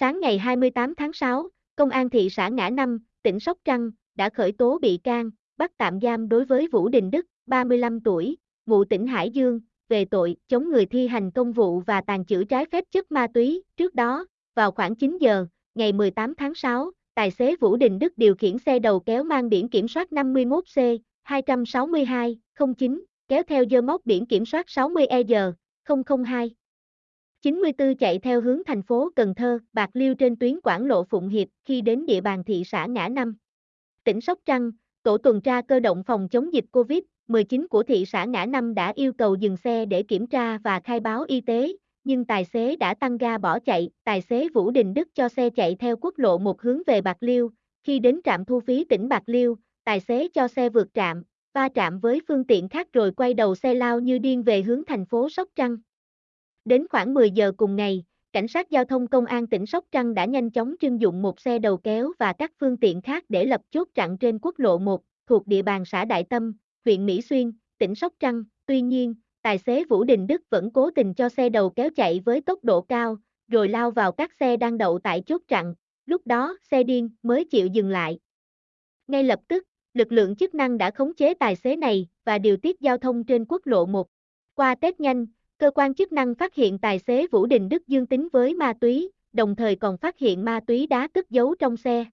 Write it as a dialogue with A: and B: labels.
A: Sáng ngày 28 tháng 6, Công an thị xã Ngã Năm, tỉnh Sóc Trăng, đã khởi tố bị can, bắt tạm giam đối với Vũ Đình Đức, 35 tuổi, ngụ tỉnh Hải Dương, về tội chống người thi hành công vụ và tàn trữ trái phép chất ma túy. Trước đó, vào khoảng 9 giờ, ngày 18 tháng 6, tài xế Vũ Đình Đức điều khiển xe đầu kéo mang biển kiểm soát 51C 262 09 kéo theo dơ móc biển kiểm soát 60EG 002 94 chạy theo hướng thành phố Cần Thơ, Bạc Liêu trên tuyến Quảng Lộ Phụng Hiệp khi đến địa bàn thị xã Ngã Năm. Tỉnh Sóc Trăng, tổ tuần tra cơ động phòng chống dịch COVID-19 của thị xã Ngã Năm đã yêu cầu dừng xe để kiểm tra và khai báo y tế, nhưng tài xế đã tăng ga bỏ chạy. Tài xế Vũ Đình Đức cho xe chạy theo quốc lộ một hướng về Bạc Liêu. Khi đến trạm thu phí tỉnh Bạc Liêu, tài xế cho xe vượt trạm, va chạm với phương tiện khác rồi quay đầu xe lao như điên về hướng thành phố Sóc Trăng. Đến khoảng 10 giờ cùng ngày, cảnh sát giao thông công an tỉnh Sóc Trăng đã nhanh chóng trưng dụng một xe đầu kéo và các phương tiện khác để lập chốt chặn trên quốc lộ 1, thuộc địa bàn xã Đại Tâm, huyện Mỹ Xuyên, tỉnh Sóc Trăng. Tuy nhiên, tài xế Vũ Đình Đức vẫn cố tình cho xe đầu kéo chạy với tốc độ cao, rồi lao vào các xe đang đậu tại chốt chặn. Lúc đó, xe điên mới chịu dừng lại. Ngay lập tức, lực lượng chức năng đã khống chế tài xế này và điều tiết giao thông trên quốc lộ 1. Qua test nhanh, cơ quan chức năng phát hiện tài xế Vũ Đình Đức dương tính với ma túy, đồng thời còn phát hiện ma túy đá cất giấu trong xe.